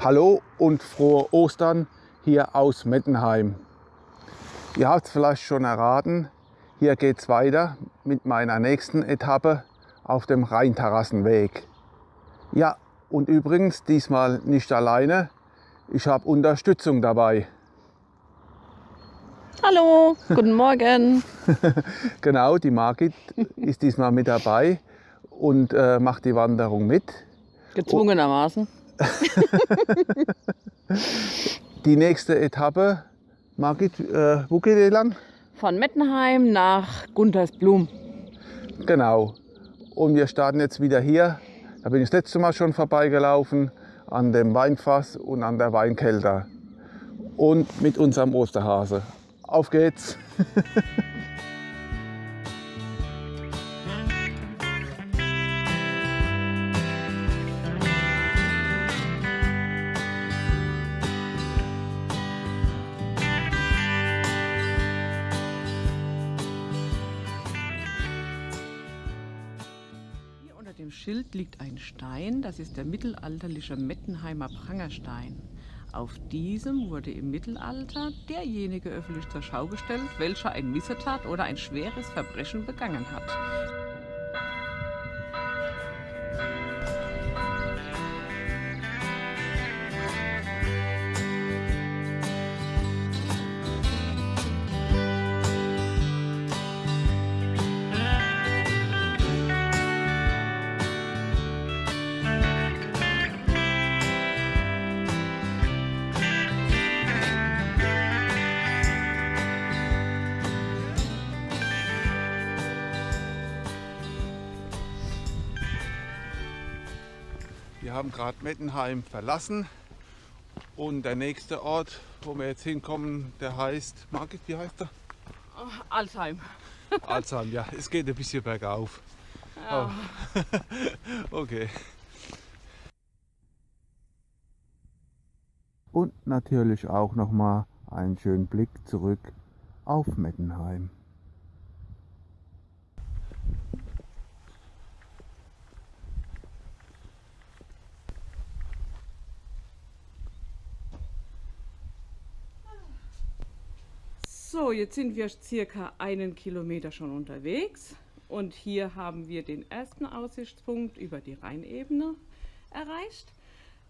Hallo und frohe Ostern hier aus Mettenheim. Ihr habt es vielleicht schon erraten, hier geht es weiter mit meiner nächsten Etappe auf dem Rheinterrassenweg. Ja, und übrigens diesmal nicht alleine, ich habe Unterstützung dabei. Hallo, guten Morgen. genau, die Margit ist diesmal mit dabei und äh, macht die Wanderung mit. Gezwungenermaßen. die nächste Etappe, Margit, äh, wo geht ihr lang? Von Mettenheim nach Guntersblum. Genau. Und wir starten jetzt wieder hier. Da bin ich das letzte Mal schon vorbeigelaufen, an dem Weinfass und an der Weinkelter. Und mit unserem Osterhase. Auf geht's! liegt ein Stein, das ist der mittelalterliche Mettenheimer Prangerstein. Auf diesem wurde im Mittelalter derjenige öffentlich zur Schau gestellt, welcher ein Missetat oder ein schweres Verbrechen begangen hat. Gerade Mettenheim verlassen und der nächste Ort, wo wir jetzt hinkommen, der heißt, Margit, wie heißt der? Oh, Alzheim. Alzheim, ja, es geht ein bisschen bergauf. Ja. Oh. okay. Und natürlich auch noch mal einen schönen Blick zurück auf Mettenheim. So, jetzt sind wir circa einen Kilometer schon unterwegs und hier haben wir den ersten Aussichtspunkt über die Rheinebene erreicht.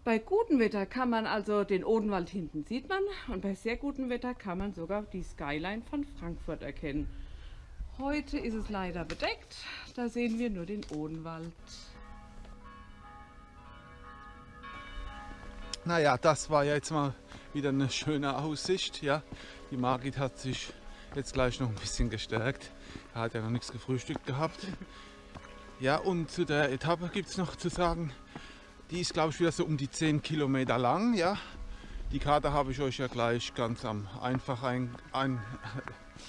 Bei gutem Wetter kann man also den Odenwald hinten sieht man und bei sehr gutem Wetter kann man sogar die Skyline von Frankfurt erkennen. Heute ist es leider bedeckt, da sehen wir nur den Odenwald. Naja, das war jetzt mal wieder eine schöne Aussicht. Ja, die Margit hat sich jetzt gleich noch ein bisschen gestärkt. Er hat ja noch nichts gefrühstückt gehabt. Ja, und zu der Etappe gibt es noch zu sagen, die ist glaube ich wieder so um die 10 Kilometer lang. Ja, die Karte habe ich euch ja gleich ganz am einfach ein, ein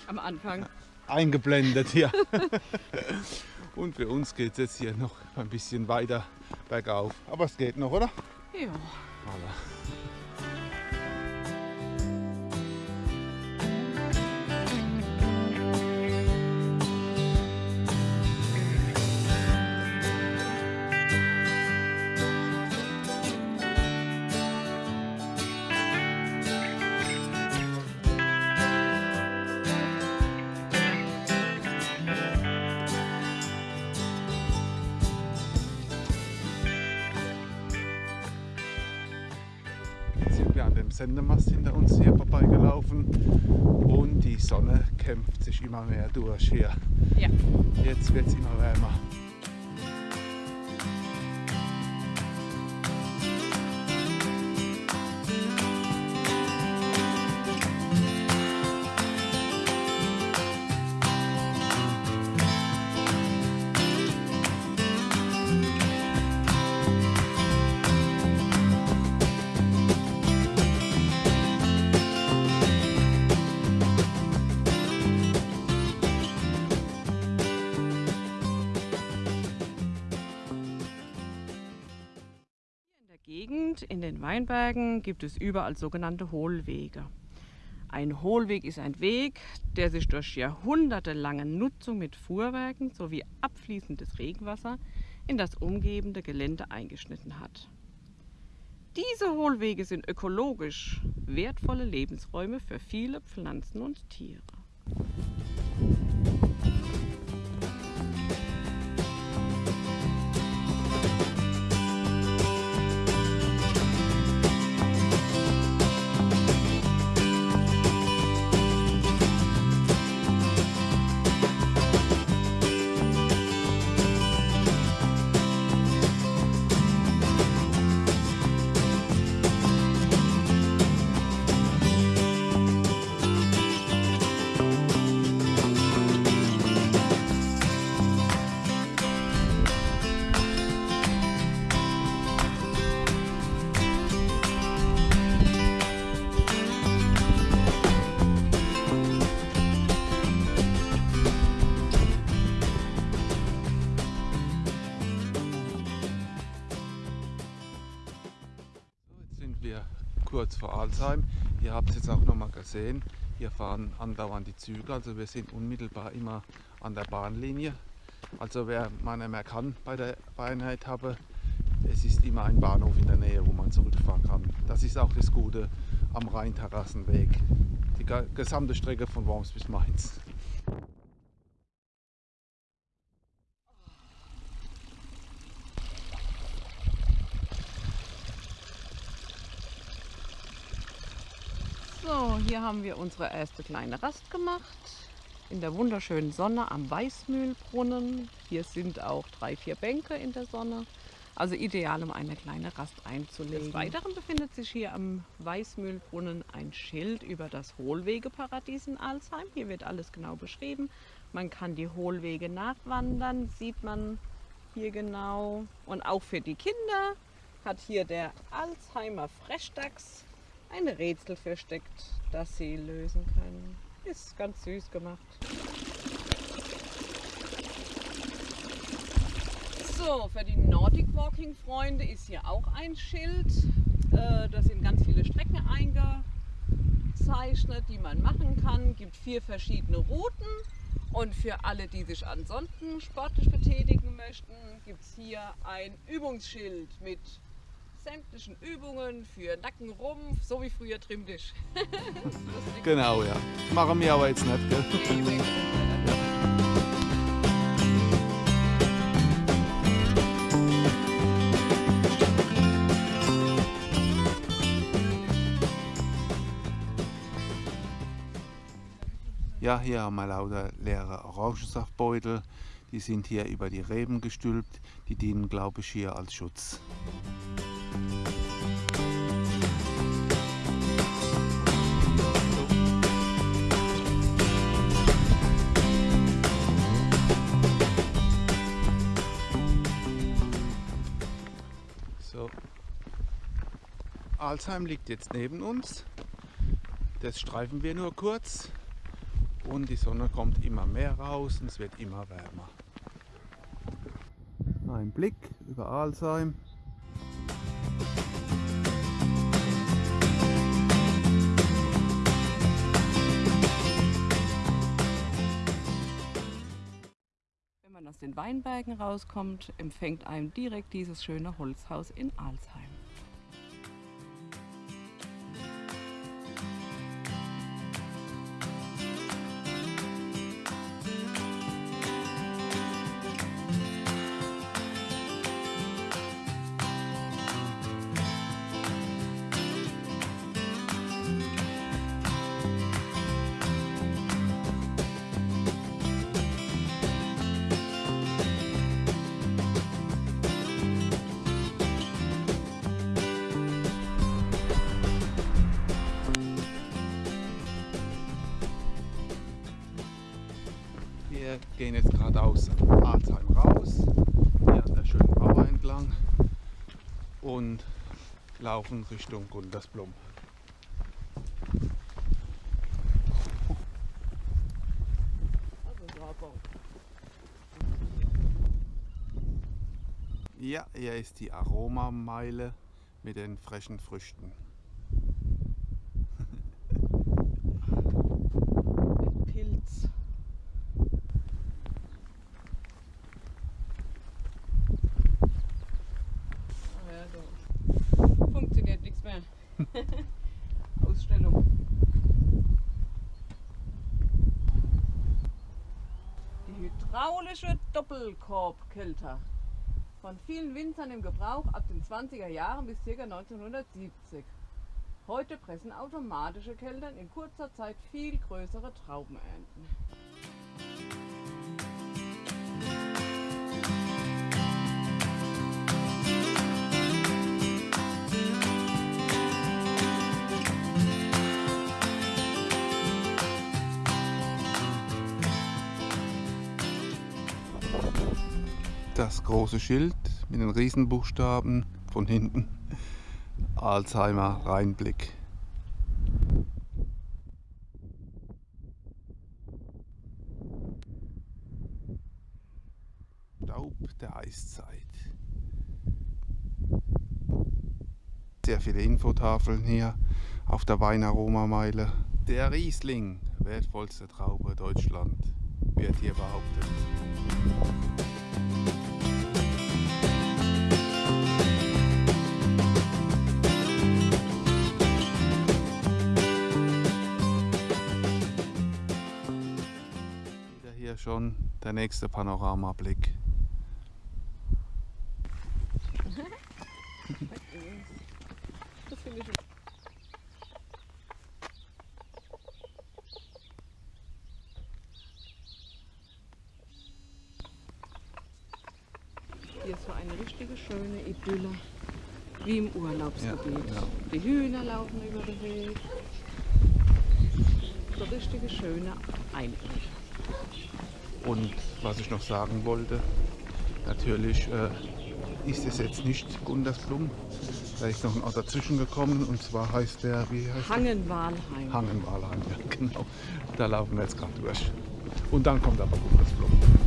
am Anfang eingeblendet. Ja. und für uns geht es jetzt hier noch ein bisschen weiter bergauf. Aber es geht noch, oder? Ja. Voilà. Sendemast hinter uns hier vorbeigelaufen und die Sonne kämpft sich immer mehr durch hier. Ja. Jetzt wird es immer wärmer. Weinbergen gibt es überall sogenannte Hohlwege. Ein Hohlweg ist ein Weg, der sich durch jahrhundertelange Nutzung mit Fuhrwerken sowie abfließendes Regenwasser in das umgebende Gelände eingeschnitten hat. Diese Hohlwege sind ökologisch wertvolle Lebensräume für viele Pflanzen und Tiere. Alzheim. Ihr habt es jetzt auch noch mal gesehen. Hier fahren andauernd die Züge, also wir sind unmittelbar immer an der Bahnlinie. Also wer man mehr kann bei der Einheit habe, es ist immer ein Bahnhof in der Nähe, wo man zurückfahren kann. Das ist auch das Gute am Rheinterrassenweg. Die gesamte Strecke von Worms bis Mainz. So, hier haben wir unsere erste kleine Rast gemacht. In der wunderschönen Sonne am Weißmühlbrunnen. Hier sind auch drei, vier Bänke in der Sonne. Also ideal, um eine kleine Rast einzulegen. Des Weiteren befindet sich hier am Weißmühlbrunnen ein Schild über das Hohlwegeparadies in Alsheim. Hier wird alles genau beschrieben. Man kann die Hohlwege nachwandern, sieht man hier genau. Und auch für die Kinder hat hier der Alzheimer Frechdachs ein Rätsel versteckt, das sie lösen können. Ist ganz süß gemacht. So, für die Nordic Walking Freunde ist hier auch ein Schild. Äh, da sind ganz viele Strecken eingezeichnet, die man machen kann. Es gibt vier verschiedene Routen. Und für alle, die sich ansonsten sportlich betätigen möchten, gibt es hier ein Übungsschild mit sämtlichen Übungen für Nacken, Rumpf, so wie früher Trimmtisch. genau, ja. Machen wir aber jetzt nicht, gell? Ja, hier haben wir lauter leere Orangensaftbeutel. Die sind hier über die Reben gestülpt. Die dienen, glaube ich, hier als Schutz. So. Alzheim liegt jetzt neben uns. Das streifen wir nur kurz und die Sonne kommt immer mehr raus und es wird immer wärmer. Ein Blick über Alzheim. Aus den Weinbergen rauskommt, empfängt einem direkt dieses schöne Holzhaus in Alzheim. Laufen Richtung Gundersblum. Ja, hier ist die Aromameile mit den frischen Früchten. Pilz. Ah ja, so. Funktioniert nichts mehr. Ausstellung. Die hydraulische Doppelkorbkälter. Von vielen Winzern im Gebrauch ab den 20er Jahren bis ca. 1970. Heute pressen automatische Kältern in kurzer Zeit viel größere Traubenernten. Das große Schild mit den Riesenbuchstaben von hinten. Alzheimer Rheinblick. Staub der Eiszeit. Sehr viele Infotafeln hier auf der Weinaromameile. Der Riesling, wertvollste Traube Deutschland, wird hier behauptet. Hier schon der nächste Panoramablick. Hier ist so eine richtige schöne Idylle, wie im Urlaubsgebiet. Ja, ja. Die Hühner laufen über den Weg. So richtige schöne Einöde. Und was ich noch sagen wollte, natürlich äh, ist es jetzt nicht Gundersblum. Da ist noch ein Ort dazwischen gekommen und zwar heißt der, wie heißt Hangenwalheim. Hangenwalheim, ja genau. Da laufen wir jetzt gerade durch. Und dann kommt aber Gundersblum. Wir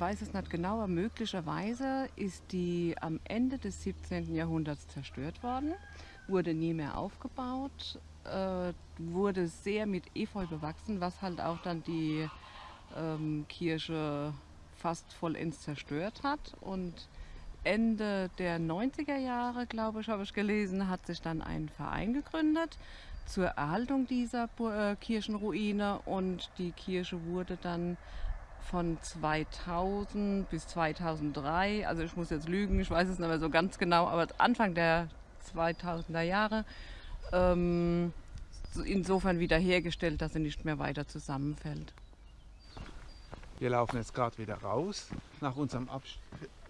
man weiß es nicht genau, aber möglicherweise ist die am Ende des 17. Jahrhunderts zerstört worden, wurde nie mehr aufgebaut, äh, wurde sehr mit Efeu bewachsen, was halt auch dann die ähm, Kirche fast vollends zerstört hat. Und Ende der 90er Jahre, glaube ich, habe ich gelesen, hat sich dann ein Verein gegründet zur Erhaltung dieser äh, Kirchenruine und die Kirche wurde dann von 2000 bis 2003, also ich muss jetzt lügen, ich weiß es nicht mehr so ganz genau, aber Anfang der 2000er Jahre ähm, so insofern wiederhergestellt, dass sie nicht mehr weiter zusammenfällt. Wir laufen jetzt gerade wieder raus nach unserem, Abst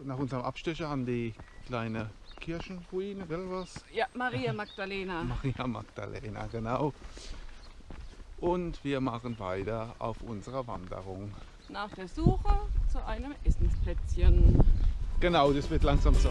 nach unserem Abstecher an die kleine Kirchenruine, will was? Ja, Maria Magdalena. Maria Magdalena, genau. Und wir machen weiter auf unserer Wanderung. Nach der Suche zu einem Essensplätzchen. Genau, das wird langsam so.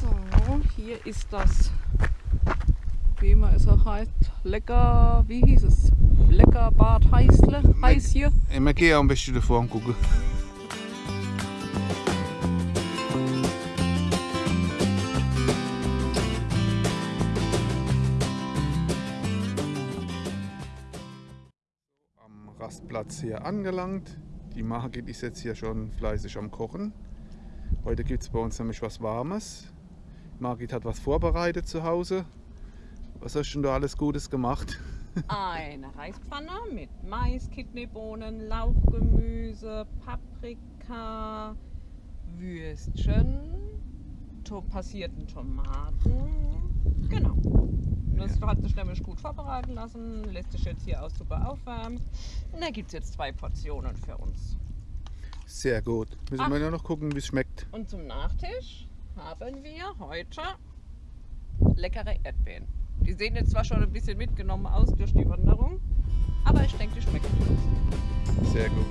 So, hier ist das, wie man es auch heißt, lecker, wie hieß es? Lecker Bad Heißle, heiß hier. Wir gehen am besten davor gucken. Am Rastplatz hier angelangt. Die Margit ist jetzt hier schon fleißig am Kochen. Heute gibt es bei uns nämlich was Warmes. Margit hat was vorbereitet zu Hause. Was hast du denn da alles Gutes gemacht? Eine Reispfanne mit Mais, Kidneybohnen, Lauchgemüse, Paprika, Würstchen, to passierten Tomaten, Genau. Das hat sich nämlich gut vorbereiten lassen, lässt sich jetzt hier auch super aufwärmen. Und da gibt es jetzt zwei Portionen für uns. Sehr gut. Müssen Ach. wir nur noch gucken, wie es schmeckt. Und zum Nachtisch haben wir heute leckere Erdbeeren. Die sehen jetzt zwar schon ein bisschen mitgenommen aus durch die Wanderung, aber ich denke, die schmecken gut. Sehr gut.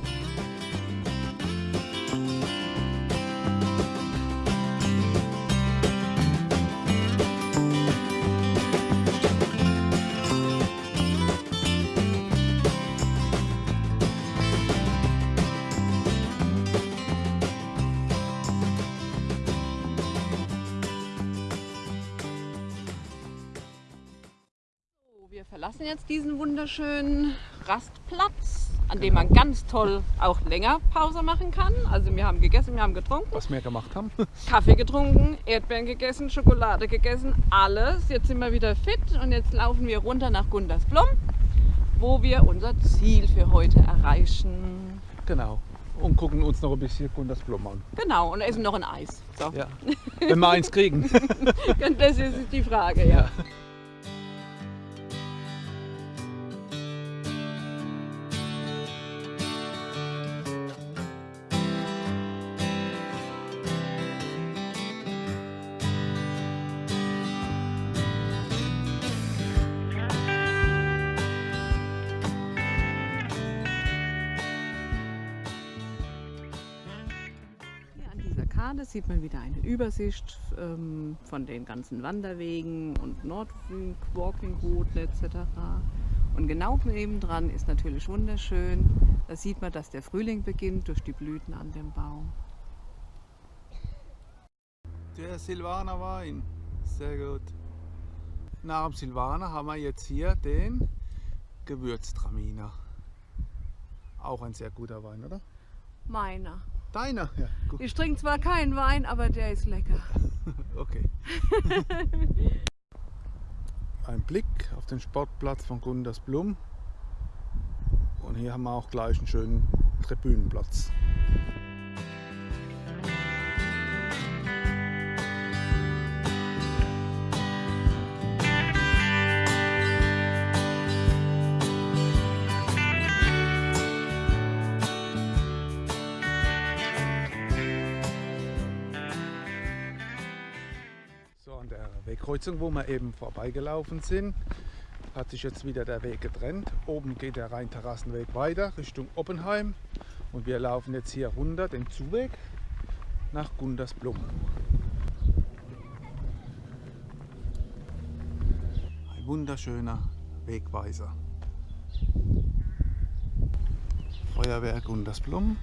Jetzt diesen wunderschönen Rastplatz, an dem man ganz toll auch länger Pause machen kann. Also wir haben gegessen, wir haben getrunken, Was wir gemacht haben. Kaffee getrunken, Erdbeeren gegessen, Schokolade gegessen, alles. Jetzt sind wir wieder fit und jetzt laufen wir runter nach Gundersblom, wo wir unser Ziel für heute erreichen. Genau. Und gucken uns noch ein bisschen Gundersblom an. Genau, und essen noch ein Eis. So, Ja. Wenn wir eins kriegen. das ist die Frage, ja. Hier Karte sieht man wieder eine Übersicht ähm, von den ganzen Wanderwegen und Nordwing, Walking Routen etc. Und genau nebendran ist natürlich wunderschön. Da sieht man, dass der Frühling beginnt durch die Blüten an dem Baum. Der Silvaner Wein. Sehr gut. Nach dem Silvaner haben wir jetzt hier den Gewürztraminer. Auch ein sehr guter Wein, oder? Meiner. Deiner? Ja, gut. Ich trinke zwar keinen Wein, aber der ist lecker. Okay. Ein Blick auf den Sportplatz von Gundersblum. Und hier haben wir auch gleich einen schönen Tribünenplatz. Wegkreuzung, wo wir eben vorbeigelaufen sind, hat sich jetzt wieder der Weg getrennt. Oben geht der Rheinterrassenweg weiter Richtung Oppenheim und wir laufen jetzt hier runter den Zuweg nach Gundersblum. Ein wunderschöner Wegweiser. Feuerwehr Gundersblum.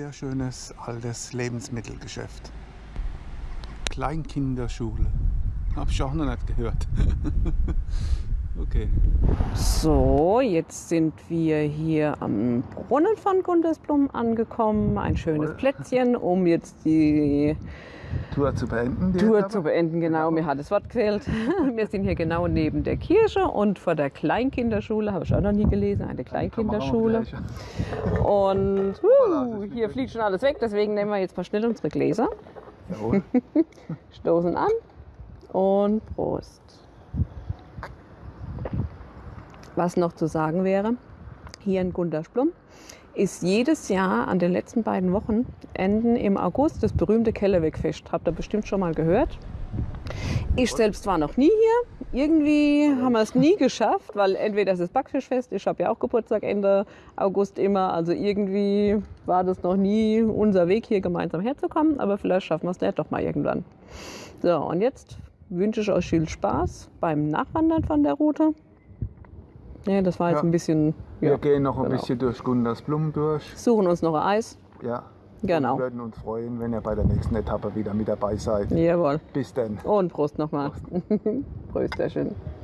Sehr schönes altes Lebensmittelgeschäft. Kleinkinderschule. Habe ich auch noch nicht gehört. okay. So, jetzt sind wir hier am Brunnen von Gundersblum angekommen. Ein schönes. Plätzchen, um jetzt die Tour zu beenden. Tour zu beenden. Genau, mir hat das Wort gefehlt. Wir sind hier genau neben der Kirche und vor der Kleinkinderschule, habe ich auch noch nie gelesen, eine Kleinkinderschule. Und uh, hier fliegt schon alles weg, deswegen nehmen wir jetzt mal schnell unsere Gläser, Jawohl. stoßen an und Prost. Was noch zu sagen wäre, hier in Gundersblum ist jedes Jahr an den letzten beiden Wochenenden im August das berühmte Kellerwegfest. Habt ihr bestimmt schon mal gehört. Ich selbst war noch nie hier. Irgendwie haben wir es nie geschafft, weil entweder ist es Backfischfest, ich habe ja auch Geburtstag Ende August immer, also irgendwie war das noch nie unser Weg hier gemeinsam herzukommen, aber vielleicht schaffen wir es ja doch mal irgendwann. So, und jetzt wünsche ich euch viel Spaß beim Nachwandern von der Route. Ja, das war jetzt Ja. ein bisschen, Wir ja, gehen noch ein genau. bisschen durch Gundersblum durch. suchen uns noch ein Eis. Ja. Genau. Wir würden uns freuen, wenn ihr bei der nächsten Etappe wieder mit dabei seid. Jawohl. Bis dann. Und Prost nochmal. Prösterchen.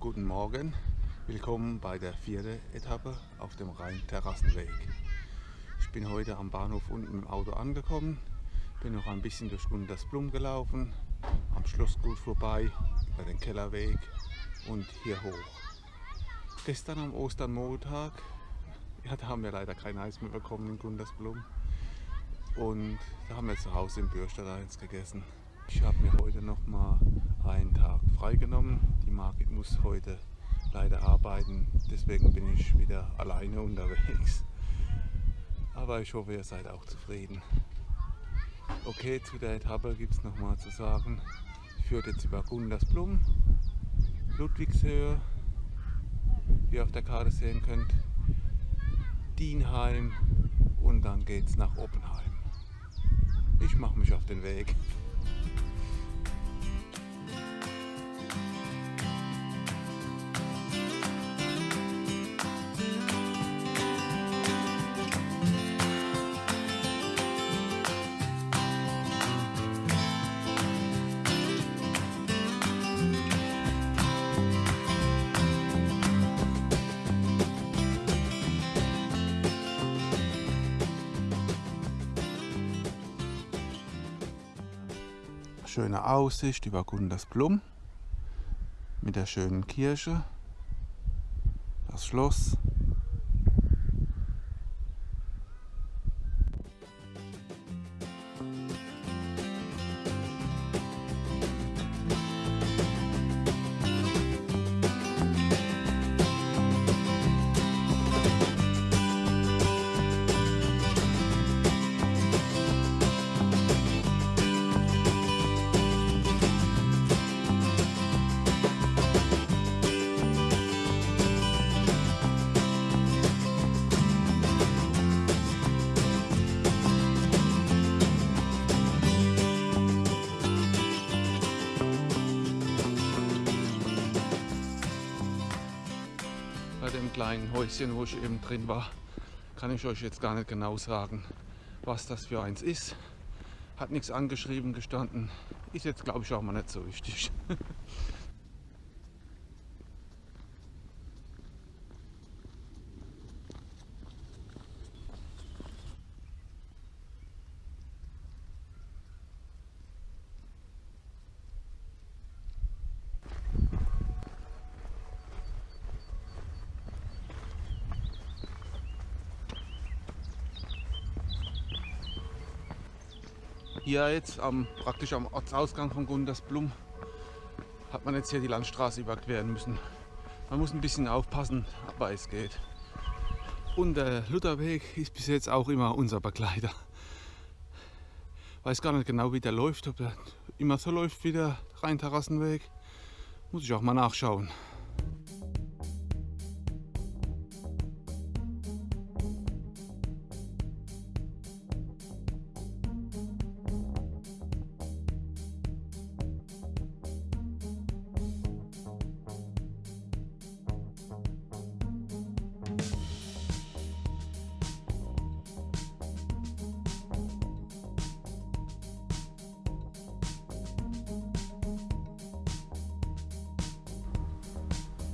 Guten Morgen. Willkommen bei der vierten Etappe auf dem Rhein-Terrassenweg. Ich bin heute am Bahnhof unten im Auto angekommen, bin noch ein bisschen durch Gundersblum gelaufen, am Schlossgut vorbei, über den Kellerweg und hier hoch. Gestern am Ostermontag, ja, da haben wir leider kein Eis mehr bekommen in Gundersblum. Und da haben wir zu Hause im Bürstedt eins gegessen. Ich habe mir heute noch mal einen Tag freigenommen. Die Margit muss heute leider arbeiten, deswegen bin ich wieder alleine unterwegs. Aber ich hoffe, ihr seid auch zufrieden. Okay, zu der Etappe gibt es noch mal zu sagen. Ich führt jetzt über Gundersblum, Ludwigshöhe, wie ihr auf der Karte sehen könnt, Dienheim und dann geht es nach Oppenheim. Ich mache mich auf den Weg. Schöne Aussicht über Gundersblum mit der schönen Kirche, das Schloss. Dem kleinen Häuschen, wo ich eben drin war, kann ich euch jetzt gar nicht genau sagen, was das für eins ist. Hat nichts angeschrieben gestanden. Ist jetzt glaube ich auch mal nicht so wichtig. Hier jetzt am, praktisch am Ortsausgang von Gundersblum hat man jetzt hier die Landstraße überqueren müssen. Man muss ein bisschen aufpassen, aber es geht. Und der Lutherweg ist bis jetzt auch immer unser Begleiter. Weiß gar nicht genau, wie der läuft, ob er immer so läuft wie der Rheinterrassenweg. Muss ich auch mal nachschauen.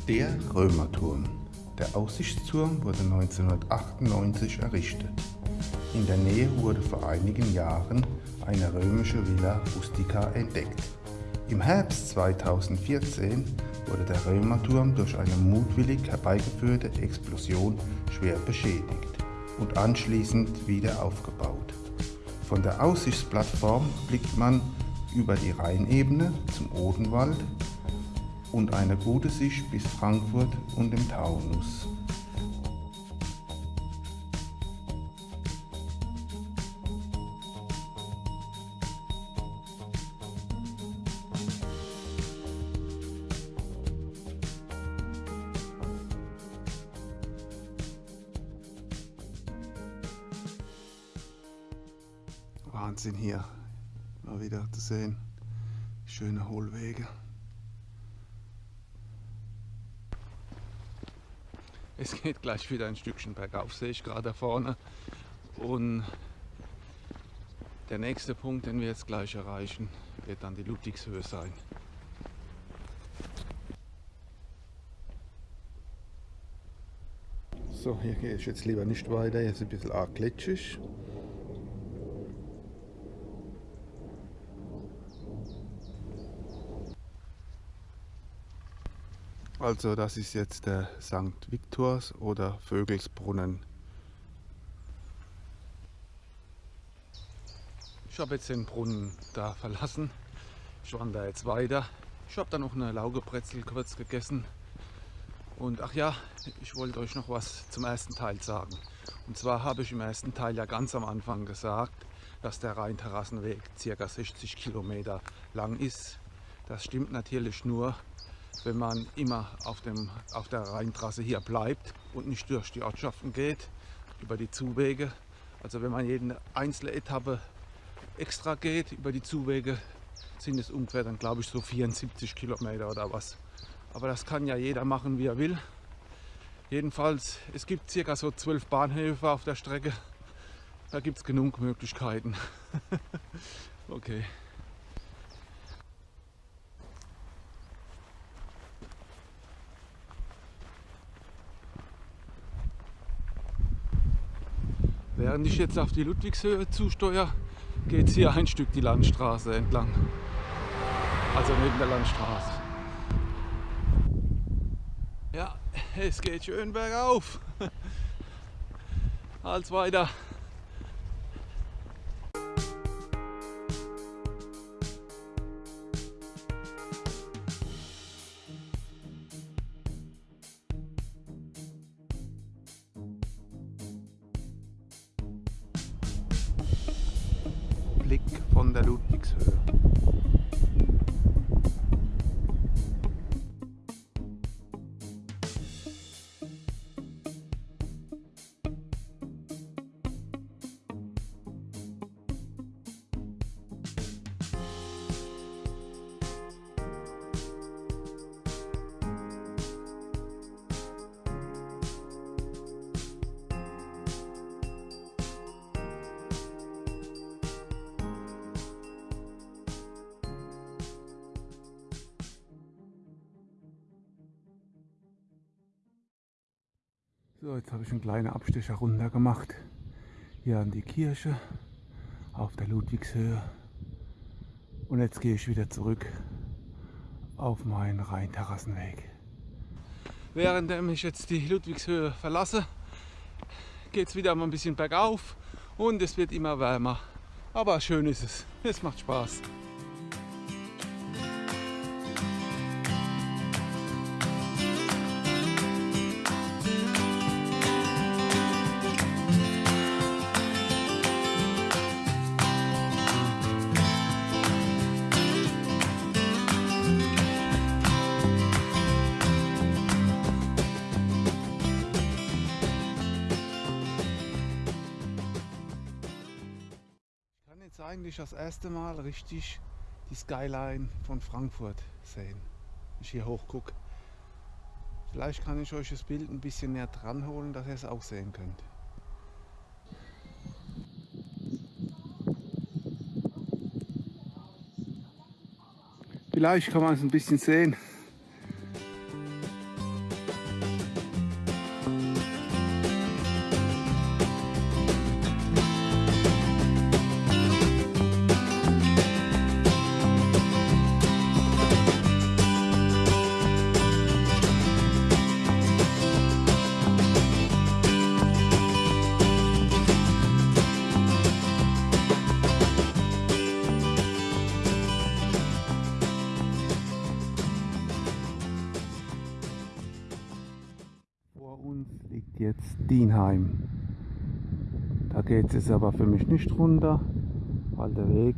Der Römerturm. Der Aussichtsturm wurde 1998 errichtet. In der Nähe wurde vor einigen Jahren eine römische Villa rustica entdeckt. Im Herbst 2014 wurde der Römerturm durch eine mutwillig herbeigeführte Explosion schwer beschädigt und anschließend wieder aufgebaut. Von der Aussichtsplattform blickt man über die Rheinebene zum Odenwald und eine gute Sicht bis Frankfurt und dem Taunus. Wahnsinn hier mal wieder zu sehen. Schöne Hohlwege. Es geht gleich wieder ein Stückchen bergauf, sehe ich gerade da vorne. Und der nächste Punkt, den wir jetzt gleich erreichen, wird dann die Ludwigshöhe sein. So, hier gehe ich jetzt lieber nicht weiter, hier ist ein bisschen arg glitschig. Also das ist jetzt der St. Viktors oder Vögelsbrunnen. Ich habe jetzt den Brunnen da verlassen. Ich wandere jetzt weiter. Ich habe da noch eine Laugebrezel kurz gegessen. Und ach ja, ich wollte euch noch was zum ersten Teil sagen. Und zwar habe ich im ersten Teil ja ganz am Anfang gesagt, dass der Rheinterrassenweg ca. 60 Kilometer lang ist. Das stimmt natürlich nur, wenn man immer auf, dem, auf der Rheintrasse hier bleibt und nicht durch die Ortschaften geht, über die Zuwege. Also wenn man jede einzelne Etappe extra geht über die Zuwege, sind es ungefähr dann glaube ich so 74 Kilometer oder was. Aber das kann ja jeder machen, wie er will. Jedenfalls, es gibt circa so zwölf Bahnhöfe auf der Strecke. Da gibt es genug Möglichkeiten. okay. Während ich jetzt auf die Ludwigshöhe zusteuere, geht es hier ein Stück die Landstraße entlang. Also neben der Landstraße. Ja, es geht schön bergauf. Als weiter. Blick von der Ludwigshöhe. Kleinen Abstecher runter gemacht. Hier an die Kirche auf der Ludwigshöhe. Und jetzt gehe ich wieder zurück auf meinen Rheinterrassenweg. Während ich jetzt die Ludwigshöhe verlasse, geht es wieder mal ein bisschen bergauf und es wird immer wärmer. Aber schön ist es. Es macht Spaß. Eigentlich das erste Mal richtig die Skyline von Frankfurt sehen, wenn ich hier hoch gucke. Vielleicht kann ich euch das Bild ein bisschen näher dran holen, dass ihr es auch sehen könnt. Vielleicht kann man es ein bisschen sehen. Uns liegt jetzt Dienheim. Da geht es aber für mich nicht runter, weil der Weg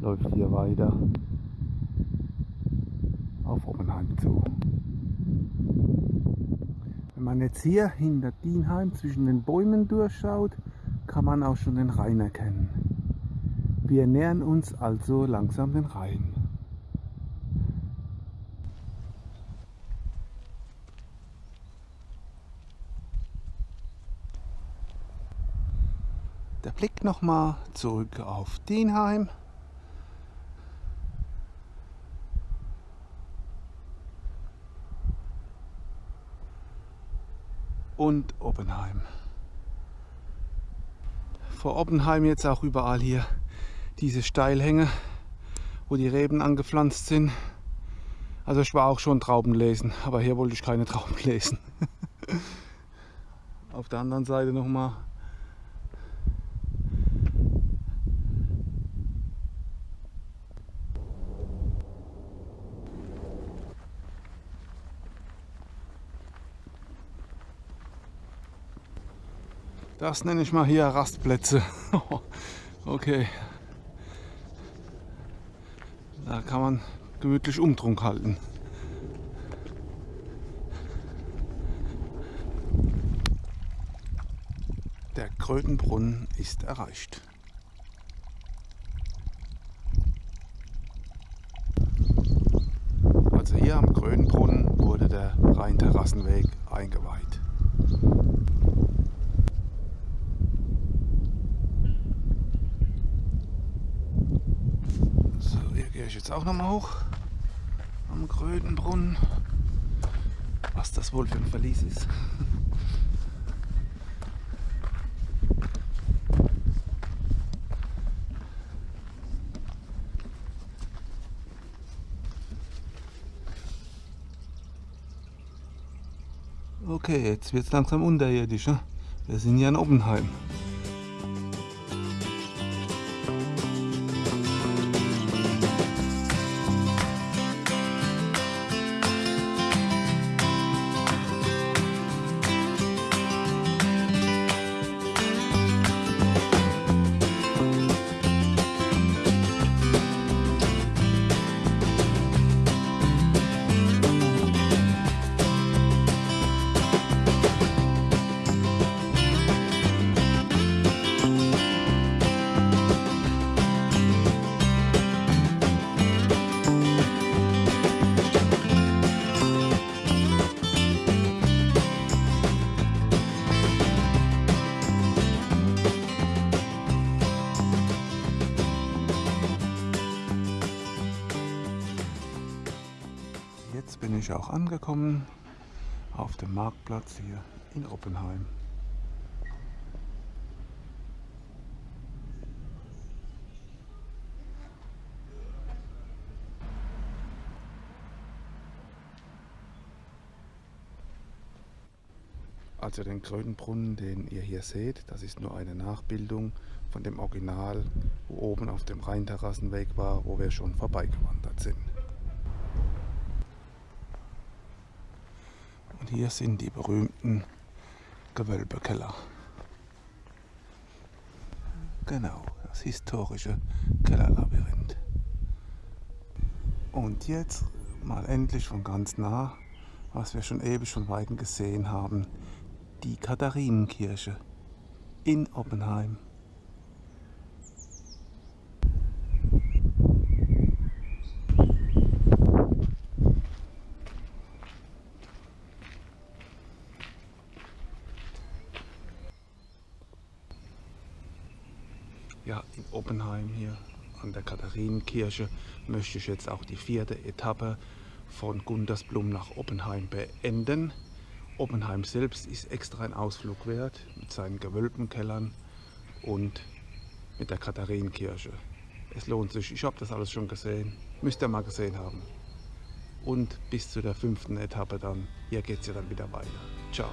läuft hier weiter auf Oppenheim zu. Wenn man jetzt hier hinter Dienheim zwischen den Bäumen durchschaut, kann man auch schon den Rhein erkennen. Wir nähern uns also langsam den Rhein. Der Blick nochmal zurück auf Dienheim. und Oppenheim. Vor Oppenheim jetzt auch überall hier diese Steilhänge, wo die Reben angepflanzt sind. Also ich war auch schon Trauben lesen, aber hier wollte ich keine Trauben lesen. Auf der anderen Seite nochmal Das nenne ich mal hier Rastplätze. okay. Da kann man gemütlich Umtrunk halten. Der Krötenbrunnen ist erreicht. Also hier am Krötenbrunnen wurde der Rheinterrassenweg eingeweiht. Ich jetzt auch noch mal hoch am Grödenbrunnen. Was das wohl für ein Verlies ist. Okay, jetzt wird es langsam unterirdisch. Ne? Wir sind ja in Oppenheim. Auch angekommen auf dem Marktplatz hier in Oppenheim. Also den Krötenbrunnen, den ihr hier seht, das ist nur eine Nachbildung von dem Original, wo oben auf dem Rheinterrassenweg war, wo wir schon vorbeigewandert sind. Und hier sind die berühmten Gewölbekeller. Genau, das historische Kellerlabyrinth. Und jetzt mal endlich von ganz nah, was wir schon ewig von Weitem gesehen haben, die Katharinenkirche in Oppenheim. ja, in Oppenheim hier Katharinenkirche möchte ich jetzt auch die vierte Etappe von Gundersblum nach Oppenheim beenden. Oppenheim selbst ist extra ein Ausflug wert mit seinen Gewölbenkellern und mit der Katharinenkirche. Es lohnt sich, ich habe das alles schon gesehen, müsst ihr mal gesehen haben. Und bis zu der fünften Etappe dann, hier geht es ja dann wieder weiter. Ciao.